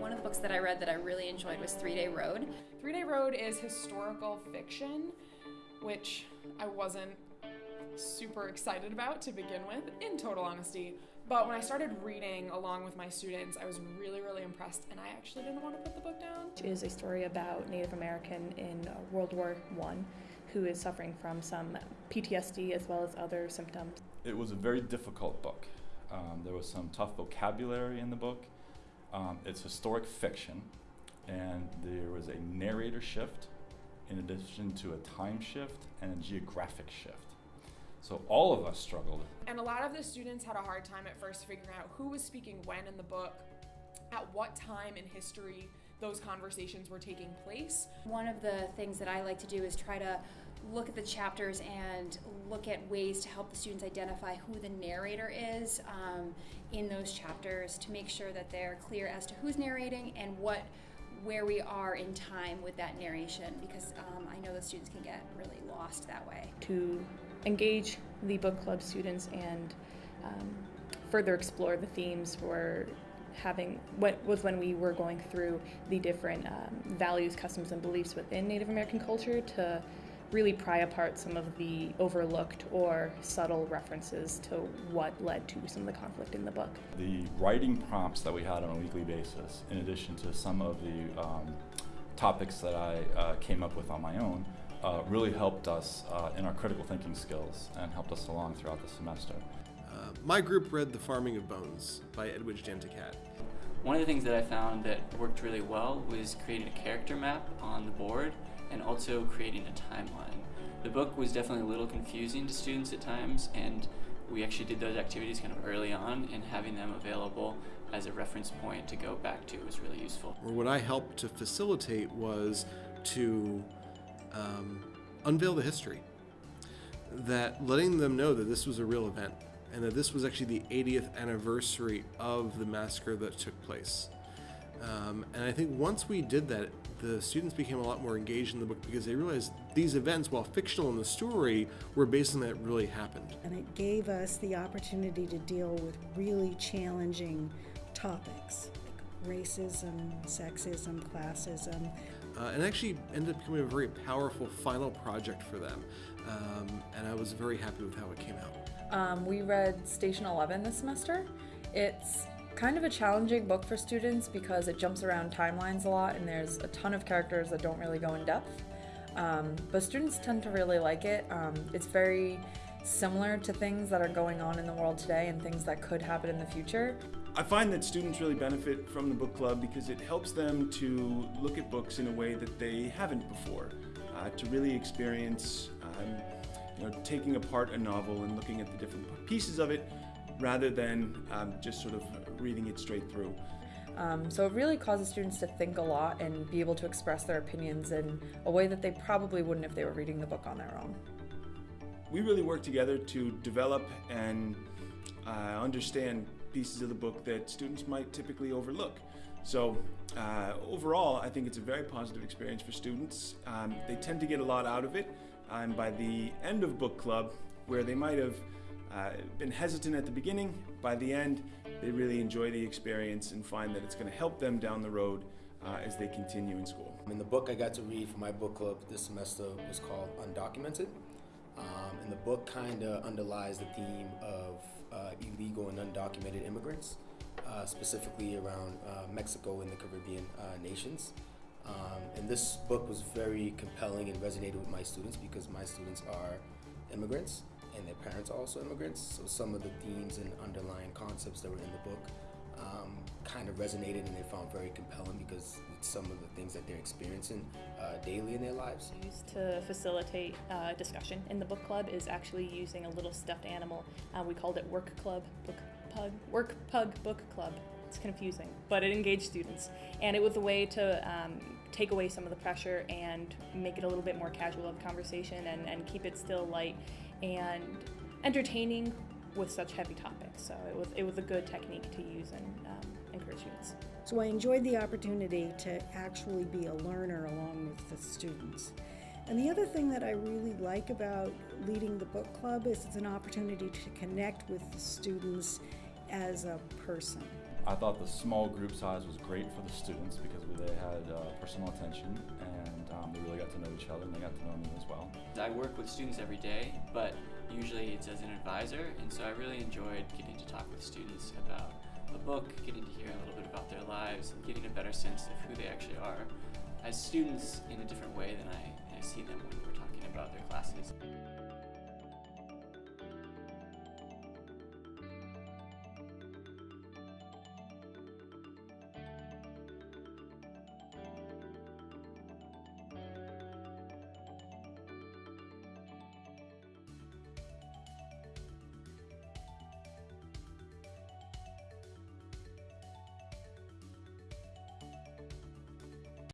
One of the books that I read that I really enjoyed was Three Day Road. Three Day Road is historical fiction, which I wasn't super excited about to begin with, in total honesty. But when I started reading along with my students, I was really, really impressed, and I actually didn't want to put the book down. It is a story about Native American in uh, World War One, who is suffering from some PTSD as well as other symptoms. It was a very difficult book. Um, there was some tough vocabulary in the book. Um, it's historic fiction, and there was a narrator shift in addition to a time shift and a geographic shift. So all of us struggled. And a lot of the students had a hard time at first figuring out who was speaking when in the book, at what time in history those conversations were taking place. One of the things that I like to do is try to look at the chapters and look at ways to help the students identify who the narrator is um, in those chapters to make sure that they're clear as to who's narrating and what where we are in time with that narration because um, I know the students can get really lost that way. To engage the book club students and um, further explore the themes for having what was when we were going through the different um, values, customs, and beliefs within Native American culture to really pry apart some of the overlooked or subtle references to what led to some of the conflict in the book. The writing prompts that we had on a weekly basis, in addition to some of the um, topics that I uh, came up with on my own, uh, really helped us uh, in our critical thinking skills and helped us along throughout the semester. Uh, my group read The Farming of Bones by Edwidge Danticat. One of the things that I found that worked really well was creating a character map on the board and also creating a timeline. The book was definitely a little confusing to students at times, and we actually did those activities kind of early on, and having them available as a reference point to go back to was really useful. What I helped to facilitate was to um, unveil the history. That letting them know that this was a real event and that this was actually the 80th anniversary of the massacre that took place. Um, and I think once we did that, the students became a lot more engaged in the book because they realized these events, while fictional in the story, were based on that really happened. And it gave us the opportunity to deal with really challenging topics like racism, sexism, classism. Uh, and actually ended up becoming a very powerful final project for them. Um, and I was very happy with how it came out. Um, we read Station 11 this semester. It's kind of a challenging book for students because it jumps around timelines a lot and there's a ton of characters that don't really go in depth. Um, but students tend to really like it. Um, it's very similar to things that are going on in the world today and things that could happen in the future. I find that students really benefit from the book club because it helps them to look at books in a way that they haven't before, uh, to really experience um, you know, taking apart a novel and looking at the different pieces of it rather than um, just sort of reading it straight through. Um, so it really causes students to think a lot and be able to express their opinions in a way that they probably wouldn't if they were reading the book on their own. We really work together to develop and uh, understand pieces of the book that students might typically overlook. So uh, overall, I think it's a very positive experience for students. Um, they tend to get a lot out of it, and by the end of book club, where they might have uh, been hesitant at the beginning, by the end, they really enjoy the experience and find that it's going to help them down the road uh, as they continue in school. I mean, the book I got to read for my book club this semester was called Undocumented. Um, and the book kind of underlies the theme of uh, illegal and undocumented immigrants, uh, specifically around uh, Mexico and the Caribbean uh, nations. Um, and this book was very compelling and resonated with my students because my students are immigrants and their parents are also immigrants. So some of the themes and underlying concepts that were in the book um, kind of resonated and they found very compelling because it's some of the things that they're experiencing uh, daily in their lives. Used to facilitate uh, discussion in the book club is actually using a little stuffed animal. Uh, we called it Work Club Book Pug Work Pug Book Club. It's confusing, but it engaged students, and it was a way to um, take away some of the pressure and make it a little bit more casual of conversation and, and keep it still light and entertaining with such heavy topics. So it was, it was a good technique to use and um, encourage students. So I enjoyed the opportunity to actually be a learner along with the students. And the other thing that I really like about leading the book club is it's an opportunity to connect with the students as a person. I thought the small group size was great for the students because they had uh, personal attention and um, they really got to know each other and they got to know me as well. I work with students every day, but usually it's as an advisor, and so I really enjoyed getting to talk with students about a book, getting to hear a little bit about their lives, and getting a better sense of who they actually are as students in a different way than I, I see them when we're